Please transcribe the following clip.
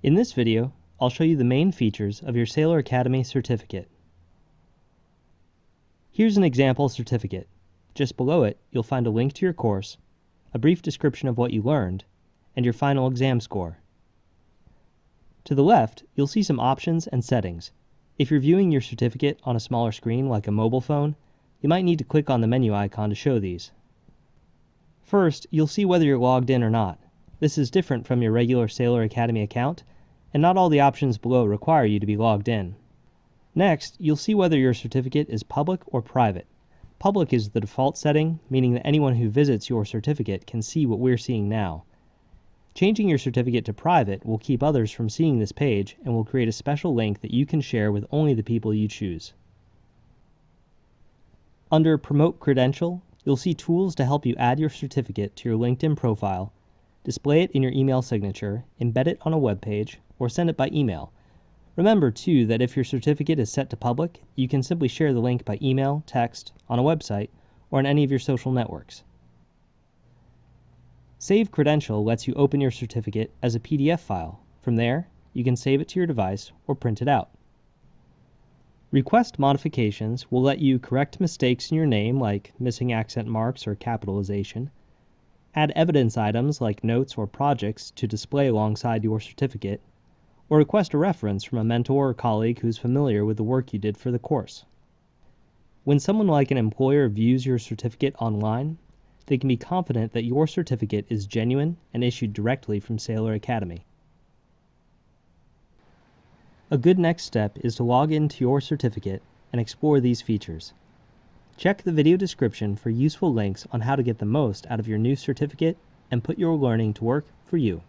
In this video, I'll show you the main features of your Saylor Academy certificate. Here's an example certificate. Just below it, you'll find a link to your course, a brief description of what you learned, and your final exam score. To the left, you'll see some options and settings. If you're viewing your certificate on a smaller screen like a mobile phone, you might need to click on the menu icon to show these. First, you'll see whether you're logged in or not. This is different from your regular Saylor Academy account, and not all the options below require you to be logged in. Next, you'll see whether your certificate is public or private. Public is the default setting, meaning that anyone who visits your certificate can see what we're seeing now. Changing your certificate to private will keep others from seeing this page and will create a special link that you can share with only the people you choose. Under Promote Credential, you'll see tools to help you add your certificate to your LinkedIn profile display it in your email signature, embed it on a web page, or send it by email. Remember, too, that if your certificate is set to public, you can simply share the link by email, text, on a website, or in any of your social networks. Save Credential lets you open your certificate as a PDF file. From there, you can save it to your device or print it out. Request modifications will let you correct mistakes in your name like missing accent marks or capitalization, add evidence items like notes or projects to display alongside your certificate, or request a reference from a mentor or colleague who's familiar with the work you did for the course. When someone like an employer views your certificate online, they can be confident that your certificate is genuine and issued directly from Saylor Academy. A good next step is to log into your certificate and explore these features. Check the video description for useful links on how to get the most out of your new certificate and put your learning to work for you.